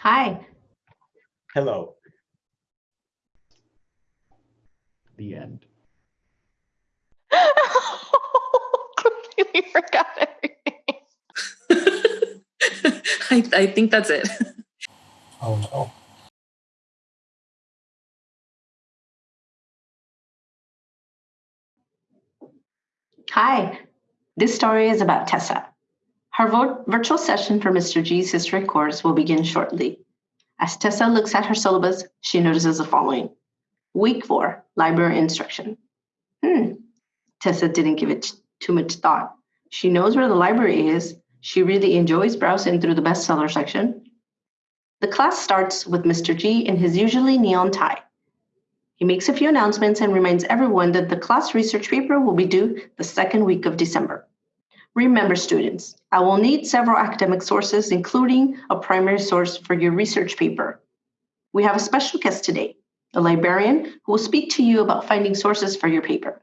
Hi. Hello. The end. Completely forgot everything. I, I think that's it. Oh no. Hi. This story is about Tessa. Her virtual session for Mr. G's history course will begin shortly. As Tessa looks at her syllabus, she notices the following Week 4, Library Instruction. Hmm. Tessa didn't give it too much thought. She knows where the library is. She really enjoys browsing through the bestseller section. The class starts with Mr. G in his usually neon tie. He makes a few announcements and reminds everyone that the class research paper will be due the second week of December. Remember, students, I will need several academic sources, including a primary source for your research paper. We have a special guest today, a librarian who will speak to you about finding sources for your paper.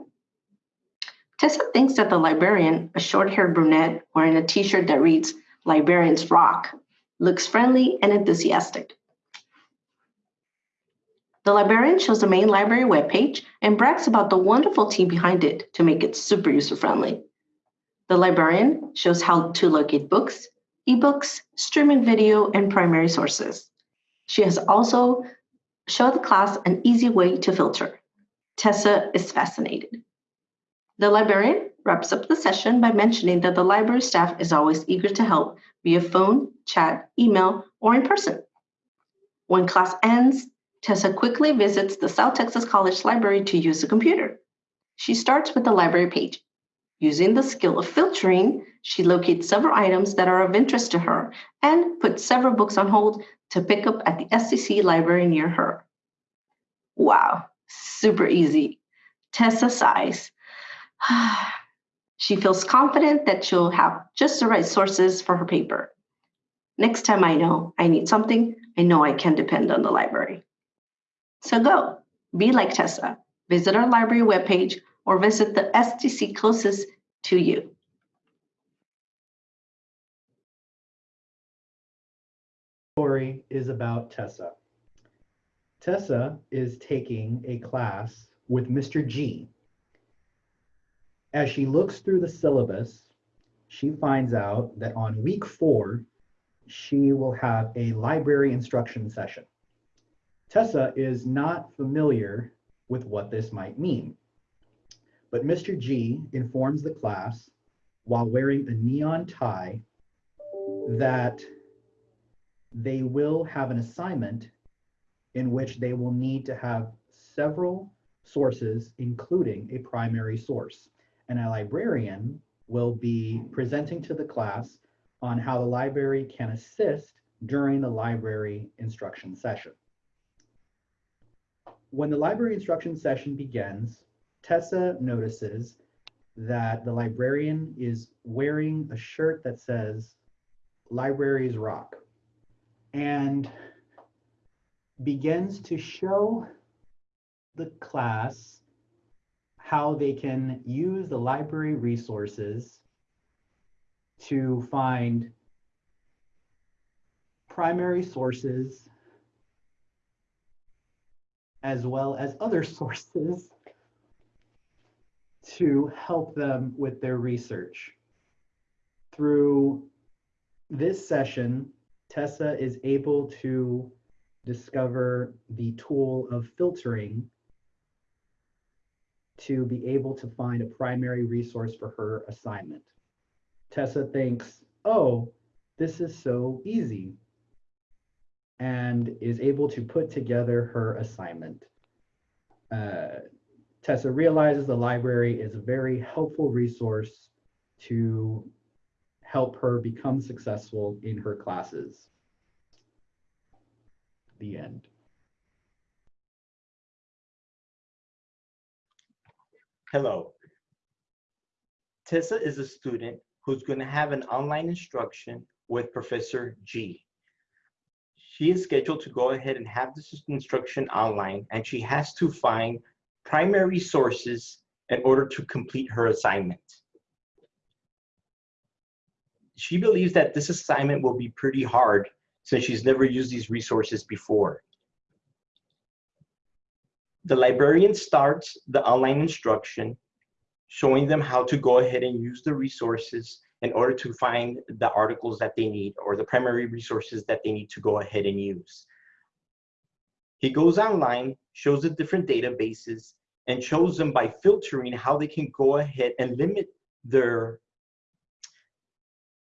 Tessa thinks that the librarian, a short haired brunette wearing a t shirt that reads Librarians Rock, looks friendly and enthusiastic. The librarian shows the main library webpage and brags about the wonderful team behind it to make it super user friendly. The librarian shows how to locate books, ebooks, streaming video, and primary sources. She has also showed the class an easy way to filter. Tessa is fascinated. The librarian wraps up the session by mentioning that the library staff is always eager to help via phone, chat, email, or in person. When class ends, Tessa quickly visits the South Texas College Library to use the computer. She starts with the library page. Using the skill of filtering, she locates several items that are of interest to her and puts several books on hold to pick up at the STC library near her. Wow, super easy. Tessa sighs. she feels confident that she'll have just the right sources for her paper. Next time I know I need something, I know I can depend on the library. So go, be like Tessa. Visit our library webpage or visit the STC closest to you. Story is about Tessa. Tessa is taking a class with Mr. G. As she looks through the syllabus, she finds out that on week four, she will have a library instruction session. Tessa is not familiar with what this might mean. But Mr. G informs the class while wearing a neon tie that they will have an assignment in which they will need to have several sources, including a primary source. And a librarian will be presenting to the class on how the library can assist during the library instruction session. When the library instruction session begins, Tessa notices that the librarian is wearing a shirt that says Libraries Rock and begins to show the class how they can use the library resources to find primary sources as well as other sources to help them with their research. Through this session, Tessa is able to discover the tool of filtering to be able to find a primary resource for her assignment. Tessa thinks, oh, this is so easy, and is able to put together her assignment. Uh, Tessa realizes the library is a very helpful resource to help her become successful in her classes. The end. Hello. Tessa is a student who's going to have an online instruction with Professor G. She is scheduled to go ahead and have this instruction online, and she has to find primary sources in order to complete her assignment. She believes that this assignment will be pretty hard since she's never used these resources before. The librarian starts the online instruction, showing them how to go ahead and use the resources in order to find the articles that they need or the primary resources that they need to go ahead and use. He goes online, shows the different databases, and shows them by filtering how they can go ahead and limit their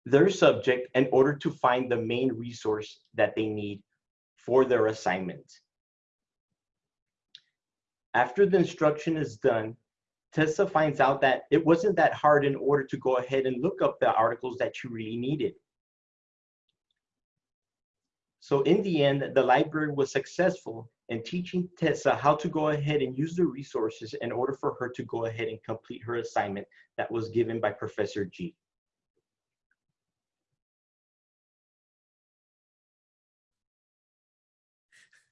their subject in order to find the main resource that they need for their assignment. After the instruction is done, Tessa finds out that it wasn't that hard in order to go ahead and look up the articles that you really needed. So in the end, the library was successful in teaching Tessa how to go ahead and use the resources in order for her to go ahead and complete her assignment that was given by Professor G.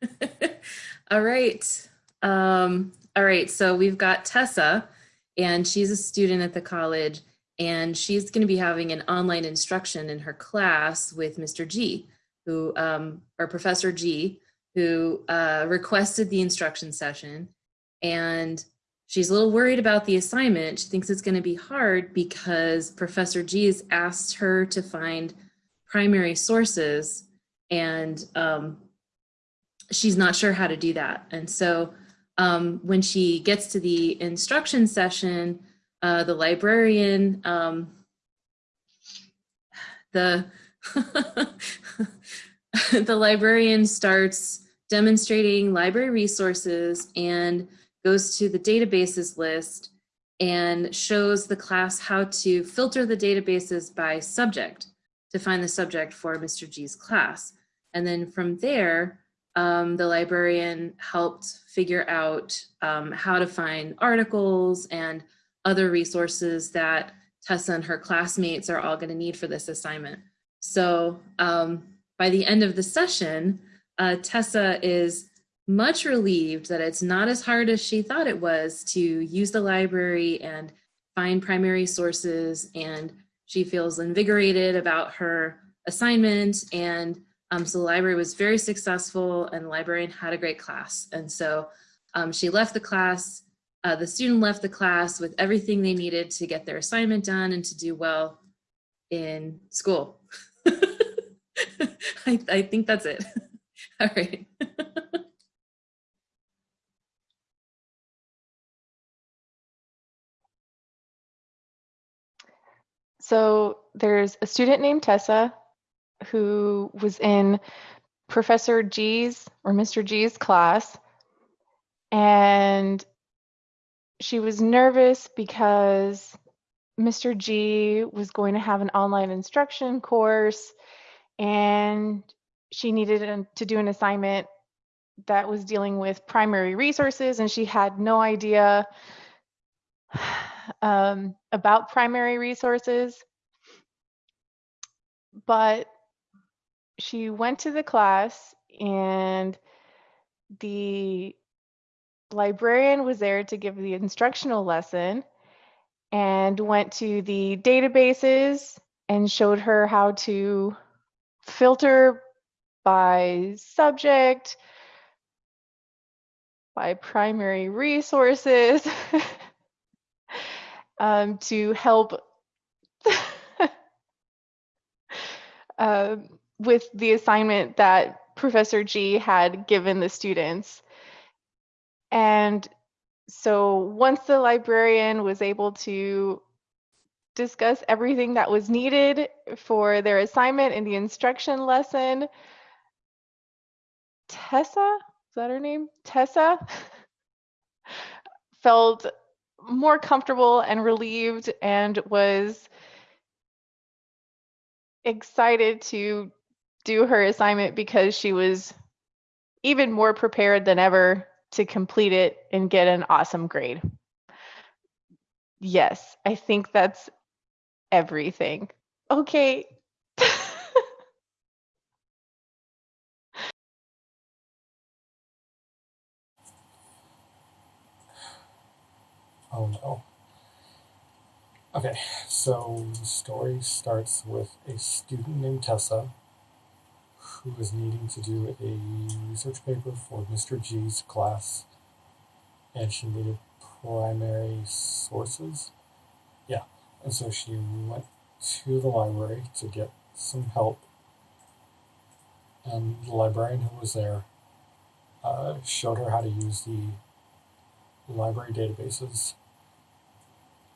all right. Um, all right. So we've got Tessa, and she's a student at the college, and she's going to be having an online instruction in her class with Mr. G, who, um, or Professor G, who uh, requested the instruction session. And she's a little worried about the assignment. She thinks it's going to be hard because Professor G has asked her to find primary sources and um, she's not sure how to do that. And so um, when she gets to the instruction session, uh, the librarian, um, the the librarian starts demonstrating library resources and goes to the databases list and shows the class how to filter the databases by subject to find the subject for Mr. G's class. And then from there, um, the librarian helped figure out um, how to find articles and other resources that Tessa and her classmates are all going to need for this assignment. So um, by the end of the session, uh, Tessa is much relieved that it's not as hard as she thought it was to use the library and find primary sources and she feels invigorated about her assignment and um, so the library was very successful and the librarian had a great class. And so um, she left the class, uh, the student left the class with everything they needed to get their assignment done and to do well in school. I, I think that's it. All right. So there's a student named Tessa who was in Professor G's or Mr. G's class. And she was nervous because Mr. G was going to have an online instruction course and she needed to do an assignment that was dealing with primary resources and she had no idea um, about primary resources. But she went to the class and the librarian was there to give the instructional lesson and went to the databases and showed her how to filter by subject, by primary resources um, to help um, with the assignment that Professor G had given the students. And so once the librarian was able to discuss everything that was needed for their assignment in the instruction lesson, Tessa, is that her name? Tessa felt more comfortable and relieved and was excited to do her assignment because she was even more prepared than ever to complete it and get an awesome grade. Yes, I think that's everything. Okay. Oh no. Okay, so the story starts with a student named Tessa who is needing to do a research paper for Mr. G's class, and she needed primary sources. Yeah, and so she went to the library to get some help, and the librarian who was there uh, showed her how to use the library databases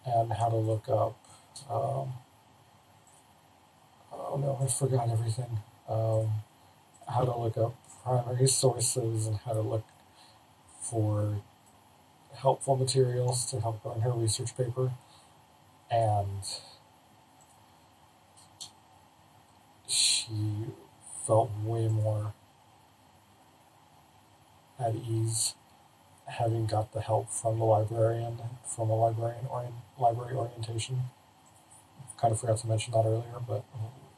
and how to look up. Um, oh no, I forgot everything. Um, how to look up primary sources and how to look for helpful materials to help her in her research paper. And she felt way more at ease having got the help from the librarian from a librarian orient, library orientation. Kind of forgot to mention that earlier, but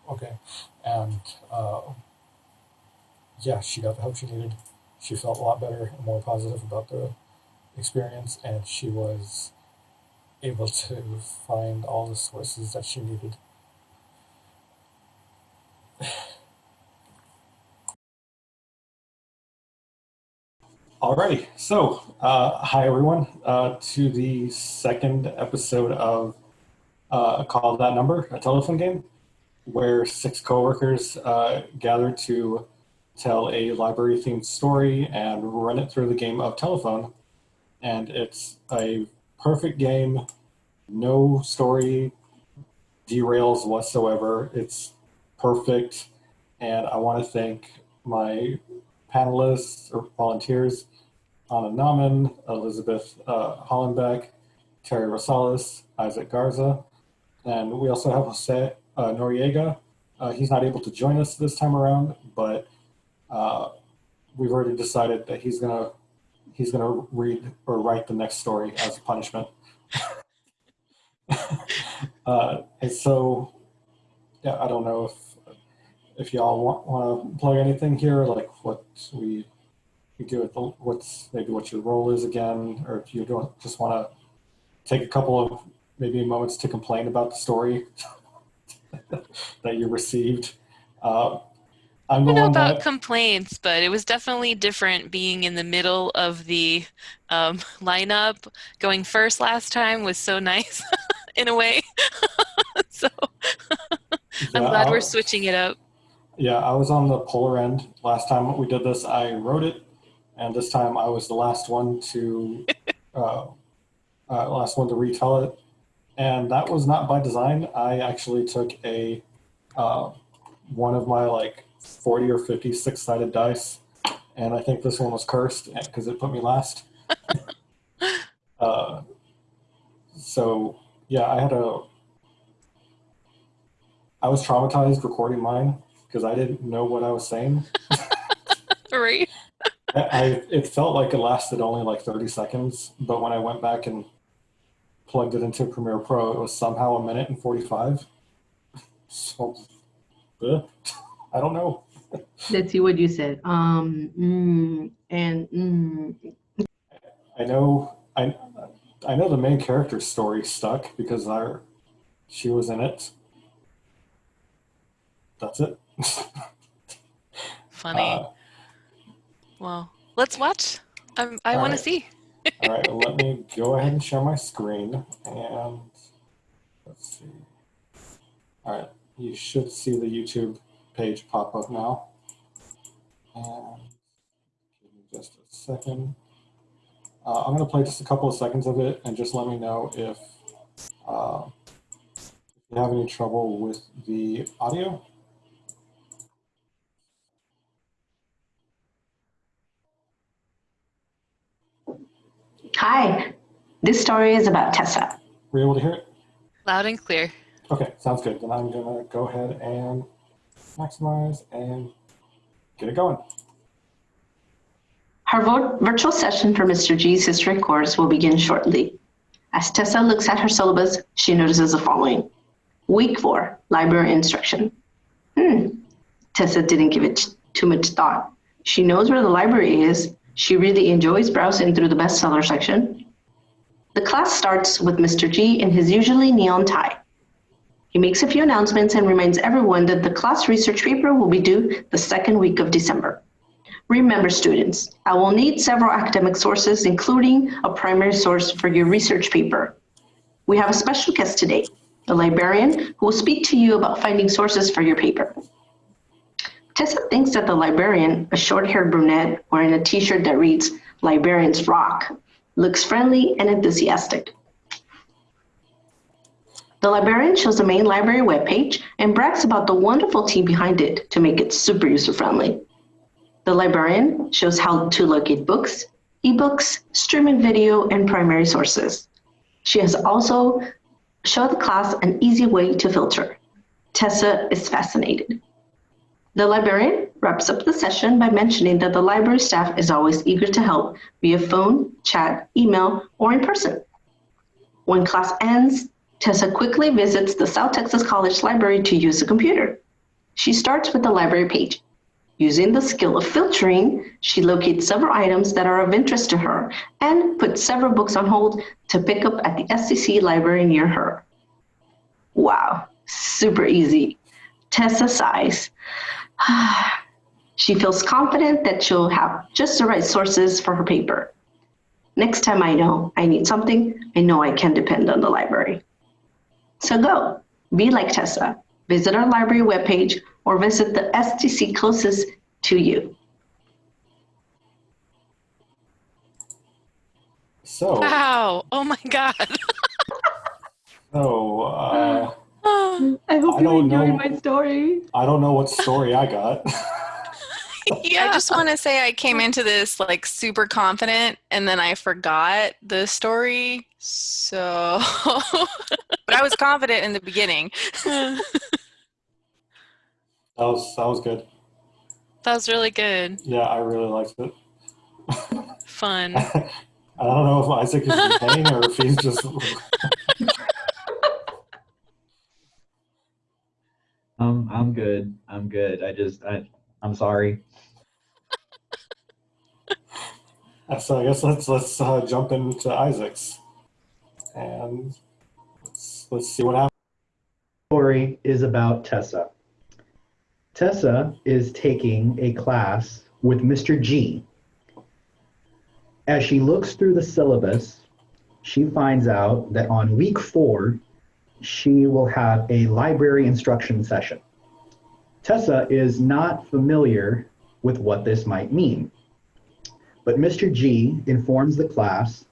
okay. And uh, yeah, she got the help she needed. She felt a lot better and more positive about the experience, and she was able to find all the sources that she needed. Alrighty, so uh, hi everyone uh, to the second episode of uh, Call That Number, a telephone game, where six coworkers uh, gather to tell a library-themed story and run it through the game of telephone. And it's a perfect game, no story derails whatsoever. It's perfect, and I want to thank my panelists or volunteers, Anna Nauman, Elizabeth uh, Hollenbeck, Terry Rosales, Isaac Garza, and we also have Jose uh, Noriega. Uh, he's not able to join us this time around, but uh, we've already decided that he's gonna he's gonna read or write the next story as a punishment. uh, and so, yeah, I don't know if if y'all want, want to plug anything here, like what we we do it, what's maybe what your role is again, or if you don't just want to take a couple of maybe moments to complain about the story that you received. Uh, I'm I don't know about that complaints, but it was definitely different being in the middle of the um, lineup. Going first last time was so nice in a way. so I'm yeah, glad I- we're switching it up. Yeah, I was on the polar end last time we did this. I wrote it, and this time I was the last one to uh, uh, last one to retell it, and that was not by design. I actually took a uh, one of my like forty or fifty six sided dice, and I think this one was cursed because it put me last. uh, so yeah, I had a. I was traumatized recording mine because I didn't know what I was saying. Right? I, I it felt like it lasted only like 30 seconds, but when I went back and plugged it into Premiere Pro, it was somehow a minute and 45. So, I don't know. Let's see what you said. Um, mm, and mm, I know I I know the main character's story stuck because I she was in it. That's it. Funny. Uh, well, let's watch. Um, I all want to see. All right, let me go ahead and share my screen and let's see. All right, you should see the YouTube page pop up now. And give me just a second. Uh, I'm going to play just a couple of seconds of it and just let me know if, uh, if you have any trouble with the audio. hi, this story is about Tessa. Were you able to hear it? Loud and clear. Okay, sounds good. Then I'm going to go ahead and maximize and get it going. Her virtual session for Mr. G's history course will begin shortly. As Tessa looks at her syllabus, she notices the following. Week 4, Library Instruction. Hmm, Tessa didn't give it too much thought. She knows where the library is. She really enjoys browsing through the bestseller section. The class starts with Mr. G in his usually neon tie. He makes a few announcements and reminds everyone that the class research paper will be due the second week of December. Remember, students, I will need several academic sources, including a primary source for your research paper. We have a special guest today, a librarian who will speak to you about finding sources for your paper. Tessa thinks that the librarian, a short-haired brunette wearing a t-shirt that reads, Librarians Rock, looks friendly and enthusiastic. The librarian shows the main library webpage and brags about the wonderful team behind it to make it super user-friendly. The librarian shows how to locate books, ebooks, streaming video, and primary sources. She has also showed the class an easy way to filter. Tessa is fascinated. The librarian wraps up the session by mentioning that the library staff is always eager to help via phone, chat, email, or in person. When class ends, Tessa quickly visits the South Texas College Library to use the computer. She starts with the library page. Using the skill of filtering, she locates several items that are of interest to her and puts several books on hold to pick up at the STC library near her. Wow, super easy. Tessa sighs. she feels confident that she'll have just the right sources for her paper. Next time I know I need something, I know I can depend on the library. So go, be like Tessa. Visit our library webpage or visit the STC closest to you. So, Wow. Oh my God. so uh, I hope I you don't enjoyed know. my story. I don't know what story I got. yeah. I just want to say I came into this like super confident and then I forgot the story. So, but I was confident in the beginning. that was that was good. That was really good. Yeah, I really liked it. Fun. I don't know if Isaac is in pain or if he's just. Um, I'm good. I'm good. I just, I, I'm sorry. so I guess let's let's uh, jump into Isaac's, and let's let's see what happens. Story is about Tessa. Tessa is taking a class with Mr. G. As she looks through the syllabus, she finds out that on week four, she will have a library instruction session. Tessa is not familiar with what this might mean, but Mr. G informs the class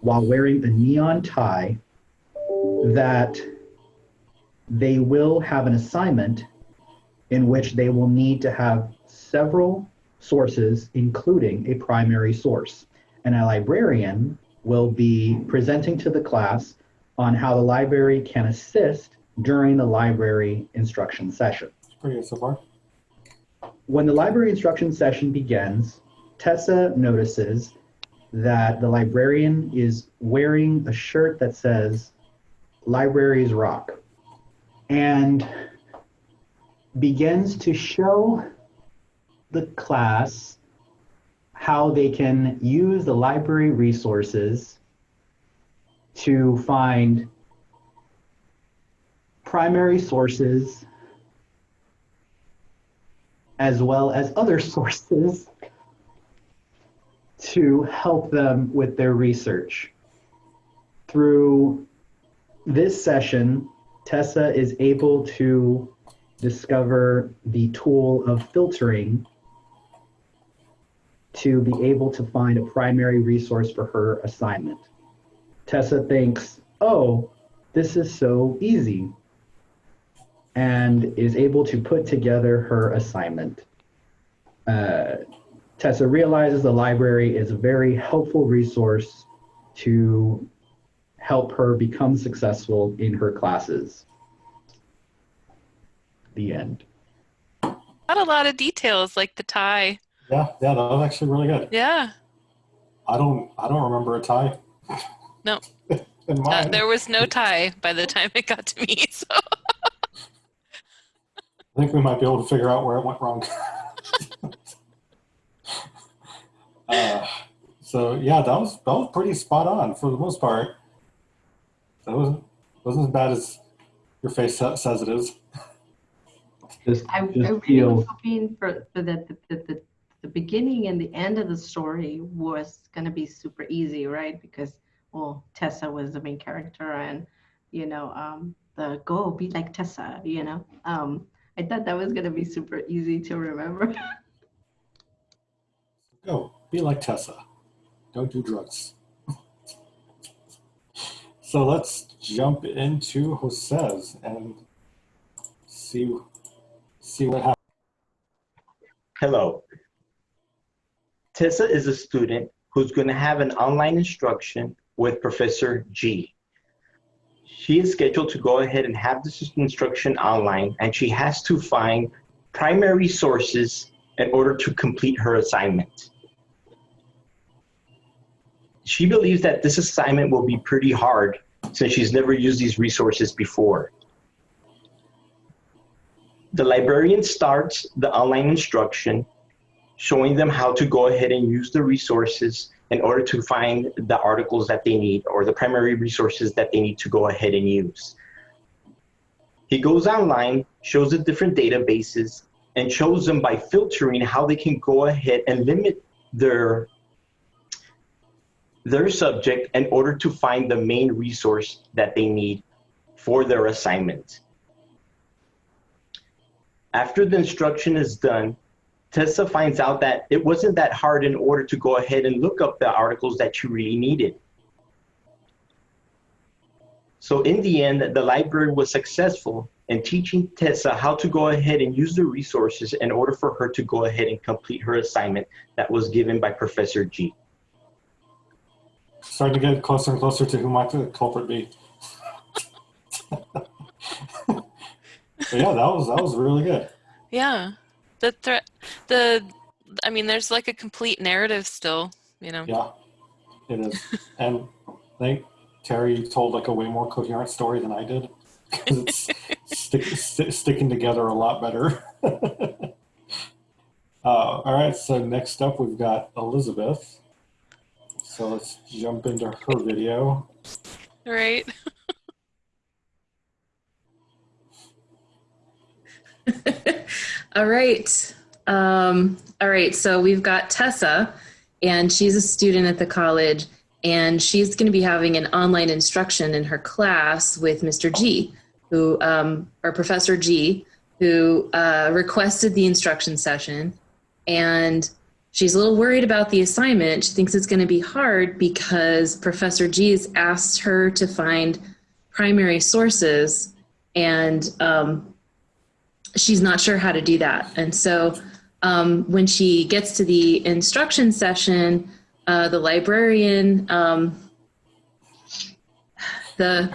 while wearing a neon tie that they will have an assignment in which they will need to have several sources, including a primary source. And a librarian will be presenting to the class on how the library can assist during the library instruction session. Pretty good so far. When the library instruction session begins, Tessa notices that the librarian is wearing a shirt that says Libraries Rock and begins to show the class how they can use the library resources to find primary sources as well as other sources to help them with their research. Through this session, Tessa is able to discover the tool of filtering to be able to find a primary resource for her assignment. Tessa thinks, oh, this is so easy, and is able to put together her assignment. Uh, Tessa realizes the library is a very helpful resource to help her become successful in her classes. The end. Not a lot of details like the tie. Yeah, yeah, that was actually really good. Yeah. I don't I don't remember a tie. No. in Uh, there was no tie by the time it got to me. So I think we might be able to figure out where it went wrong. uh, so yeah, that was that was pretty spot on for the most part. That wasn't wasn't as bad as Your face says it is. Just, I, I just really was hoping for, for the, the, the, the, the beginning and the end of the story was gonna be super easy, right? Because, well, Tessa was the main character and, you know, um, the go be like Tessa, you know? Um, I thought that was gonna be super easy to remember. Go, be like Tessa. Don't do drugs. so let's jump into Jose's and see see what happens. Hello. Tessa is a student who's going to have an online instruction with Professor G. She is scheduled to go ahead and have this instruction online, and she has to find primary sources in order to complete her assignment. She believes that this assignment will be pretty hard since she's never used these resources before. The librarian starts the online instruction showing them how to go ahead and use the resources in order to find the articles that they need or the primary resources that they need to go ahead and use. He goes online, shows the different databases, and shows them by filtering how they can go ahead and limit their their subject in order to find the main resource that they need for their assignment. After the instruction is done, Tessa finds out that it wasn't that hard in order to go ahead and look up the articles that you really needed. So in the end, the library was successful in teaching Tessa how to go ahead and use the resources in order for her to go ahead and complete her assignment that was given by Professor G. Starting to get closer and closer to who might the culprit be. yeah, that was that was really good. Yeah. The threat, the, I mean, there's like a complete narrative still, you know. Yeah, it is. and I think Terry told like a way more coherent story than I did because it's stick, st- sticking together a lot better. uh, all right, so next up we've got Elizabeth. So let's jump into her video. Right? all right. Um, all right. So we've got Tessa, and she's a student at the college, and she's going to be having an online instruction in her class with Mr. G, who, um, or Professor G, who uh, requested the instruction session. And she's a little worried about the assignment. She thinks it's going to be hard because Professor G has asked her to find primary sources, and um, she's not sure how to do that. And so um, when she gets to the instruction session, uh, the librarian, um, the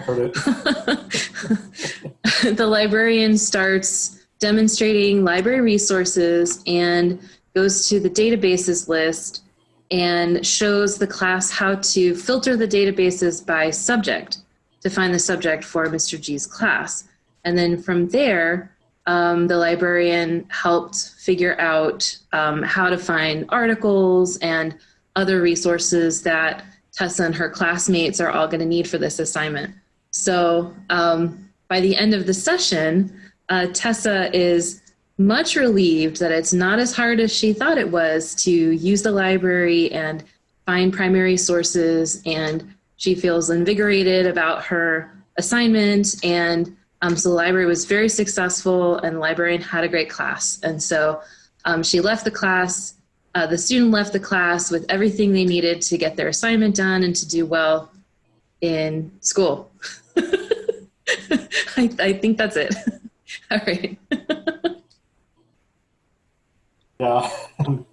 the librarian starts demonstrating library resources and goes to the databases list and shows the class how to filter the databases by subject to find the subject for Mr. G's class. And then from there, um, the librarian helped figure out um, how to find articles and other resources that Tessa and her classmates are all going to need for this assignment. So um, by the end of the session, uh, Tessa is much relieved that it's not as hard as she thought it was to use the library and find primary sources. And she feels invigorated about her assignment. And um, so the library was very successful, and the librarian had a great class. And so um, she left the class. Uh, the student left the class with everything they needed to get their assignment done and to do well in school. I, I think that's it. All right. Yeah. and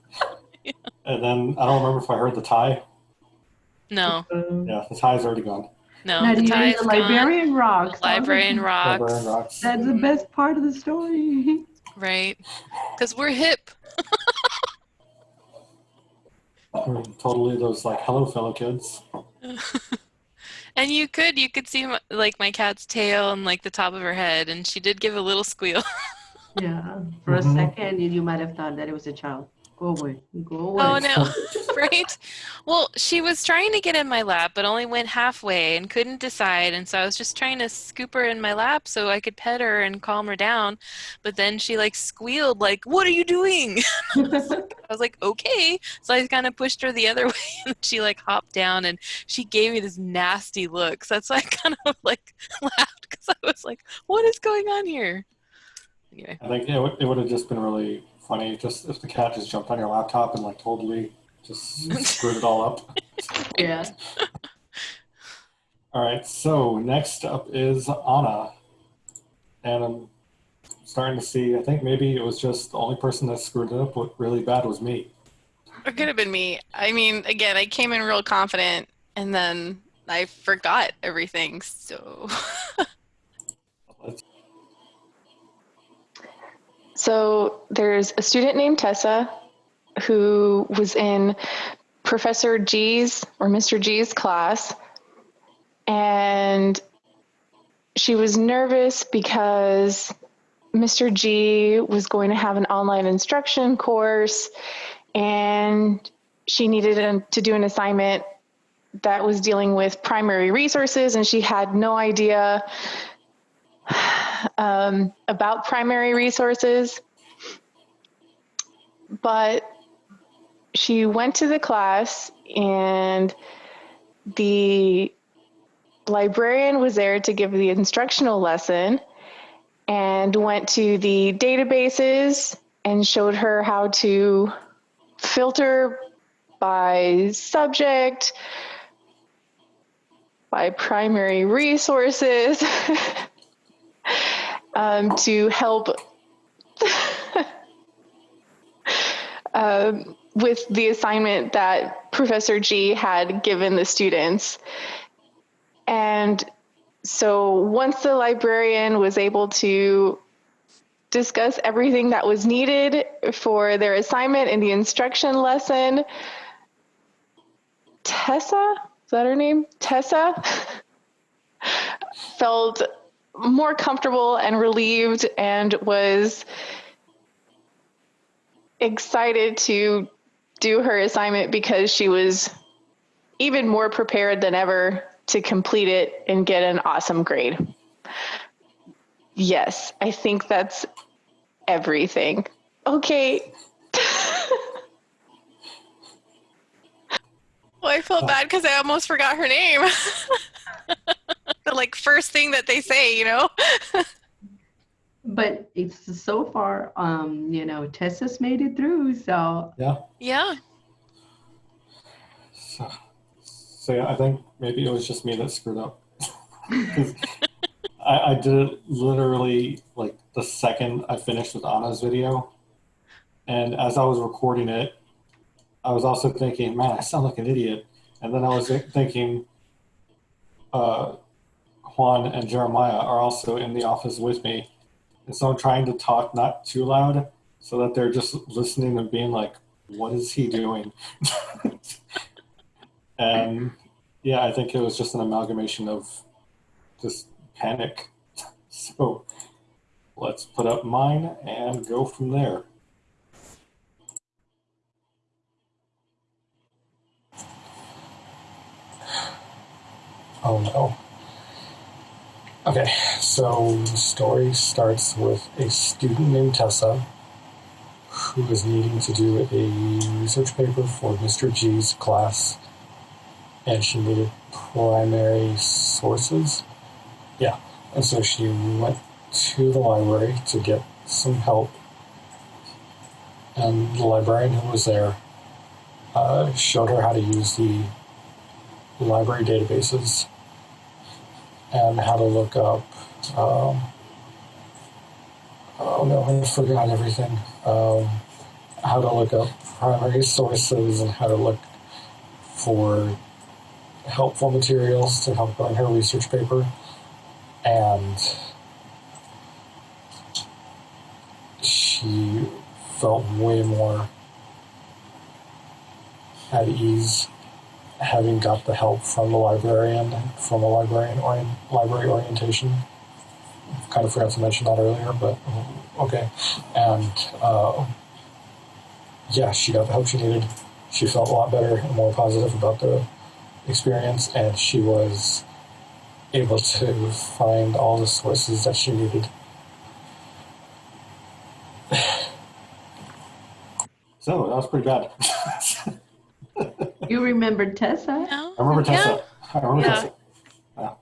then I don't remember if I heard the tie. No, Yeah, the tie's already gone. no. Now, the the, tie's the gone. librarian rocks. The librarian rocks. Librarian rocks. That's the best part of the story. Right. Because we're hip. Or Totally those like hello fellow kids. and you could you could see my, like my cat's tail and like the top of her head and she did give a little squeal Yeah. For a mm-hmm. second, you, you might have thought that it was a child. Go away. Go oh, away. oh no right? Well, she was trying to get in my lap, but only went halfway and couldn't decide. And so I was just trying to scoop her in my lap so I could pet her and calm her down. But then she like squealed, like, "What are you doing?" I was like, "Okay." So I kind of pushed her the other way, and she like hopped down, and she gave me this nasty look. So that's why I kind of like laughed because I was like, "What is going on here?" Anyway. I think it would, it would have just been really funny just if the cat just jumped on your laptop and like totally just screwed it all up. Yeah. All right, so next up is Anna. And I'm starting to see, I think maybe it was just the only person that screwed it up really bad was me. It could have been me. I mean, again, I came in real confident and then I forgot everything. So So there's a student named Tessa who was in Professor G's or Mr. G's class. And she was nervous because Mr. G was going to have an online instruction course and she needed to do an assignment that was dealing with primary resources and she had no idea um, about primary resources, but she went to the class and the librarian was there to give the instructional lesson and went to the databases and showed her how to filter by subject, by primary resources. um, to help um, with the assignment that Professor G had given the students. And so once the librarian was able to discuss everything that was needed for their assignment in the instruction lesson, Tessa, is that her name? Tessa felt more comfortable and relieved and was excited to do her assignment because she was even more prepared than ever to complete it and get an awesome grade. Yes, I think that's everything. Okay. Well, I felt bad because I almost forgot her name. the like first thing that they say, you know? but it's so far, um, you know, Tessa's made it through. So Yeah. Yeah. So, so yeah, I think maybe it was just me that screwed up. 'Cause I, I did it literally like the second I finished with Anna's video. And as I was recording it, I was also thinking, man, I sound like an idiot. And then I was thinking, uh, Juan and Jeremiah are also in the office with me. And so I'm trying to talk not too loud so that they're just listening and being like, what is he doing? and yeah, I think it was just an amalgamation of just panic. So let's put up mine and go from there. Oh no. Okay, so the story starts with a student named Tessa who is needing to do a research paper for Mr. G's class, and she needed primary sources. Yeah, and so she went to the library to get some help, and the librarian who was there uh, showed her how to use the library databases and how to look up. Um, oh no, I forgot everything. Um, how to look up primary sources and how to look for helpful materials to help on her research paper. And she felt way more at ease having got the help from the librarian, from a librarian library orientation. Kind of forgot to mention that earlier, but okay. And uh, yeah, she got the help she needed. she felt a lot better and more positive about the experience, and she was able to find all the sources that she needed. so that was pretty bad. You remembered Tessa? No? I remember Yeah. Tessa. I remember Yeah. Tessa. Yeah.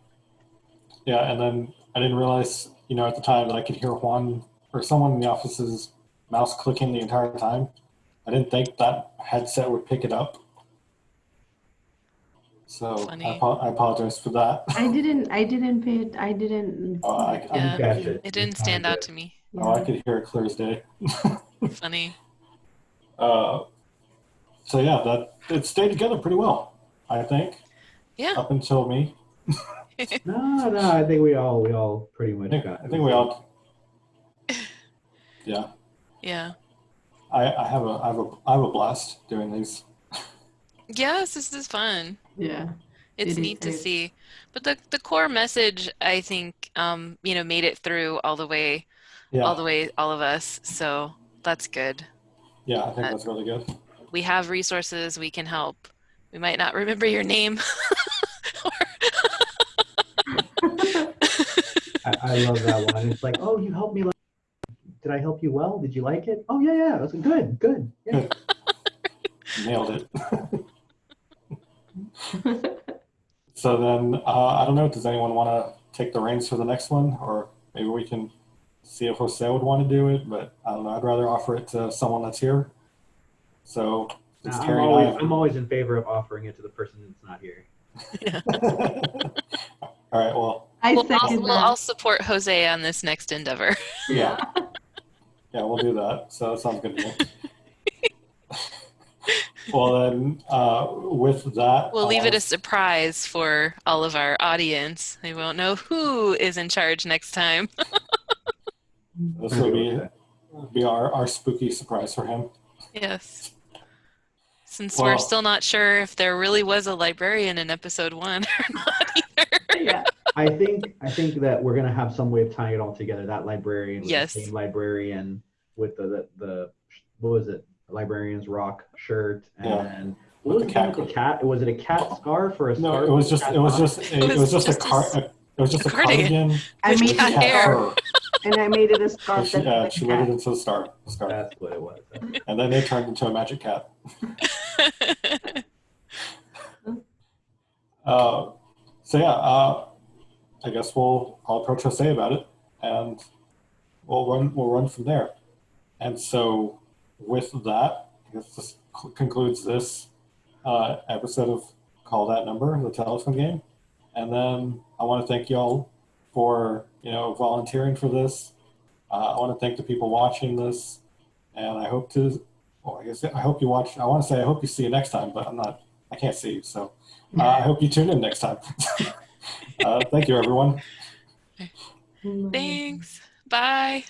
Yeah, and then I didn't realize, you know, at the time that I could hear Juan or someone in the office's mouse clicking the entire time. I didn't think that headset would pick it up. So I, apo- I apologize for that. I didn't, I didn't pay it, I didn't. Oh, I, I, Yeah. Catch it. It didn't stand out to me. oh, I could hear it clear as day. Funny. Uh, so yeah, that it stayed together pretty well, I think, Yeah. up until me. No, no, I think we all we all pretty much I think, got. I think we all. Yeah. Yeah. I, I have a I have a I have a blast doing these. Yes, this is fun. Yeah. It's It is- neat to it is. see. But the the core message, I think, um, you know, made it through all the way, Yeah, all the way, all of us. So that's good. yeah, I think uh, that's really good. We have resources. We can help. We might not remember your name. I, I love that one. It's like, oh, you helped me. Did I help you well? Did you like it? Oh yeah, yeah. That's good, good. Yeah. Nailed it. so then uh, I don't know. Does anyone want to take the reins for the next one, or maybe we can see if Jose would want to do it? But I don't know. I'd rather offer it to someone that's here. So it's I'm always, I. I'm always in favor of offering it to the person that's not here. All right. Well, I We'll, I'll, second we'll, I'll support Jose on this next endeavor. yeah. Yeah, we'll do that. So that sounds good to me. well, then, uh, with that, We'll leave it a surprise for all of our audience. They won't know who is in charge next time. This will be be our, our spooky surprise for him. Yes. Since Well- we're still not sure if there really was a librarian in episode one or not either. Yeah. I think I think that we're gonna have some way of tying it all together. That librarian, with Yes. the same librarian with the, the the what was it? Librarian's rock shirt and With what the was cat the cat? Was it a cat scarf or a No, scarf? it was just it was just a, It it was was just a just a car. s- It was just a a cardigan. cardigan. I mean, made cat hair. fur. And I made it a scarf She, that yeah, she a made it into the star, the scarf, That's what it was. and then they turned into a magic cat. Uh, so yeah, uh, I guess we'll I'll approach Jose about it, and we'll run we'll run from there. And so with that, I guess this concludes this uh, episode of Call That Number, the telephone game. And then I want to thank y'all for you know volunteering for this. Uh, I want to thank the people watching this, and I hope to. Well, I guess I hope you watch. I want to say I hope you see you next time, but I'm not. I can't see you, so uh, I hope you tune in next time. uh, thank you, everyone. Thanks. Bye.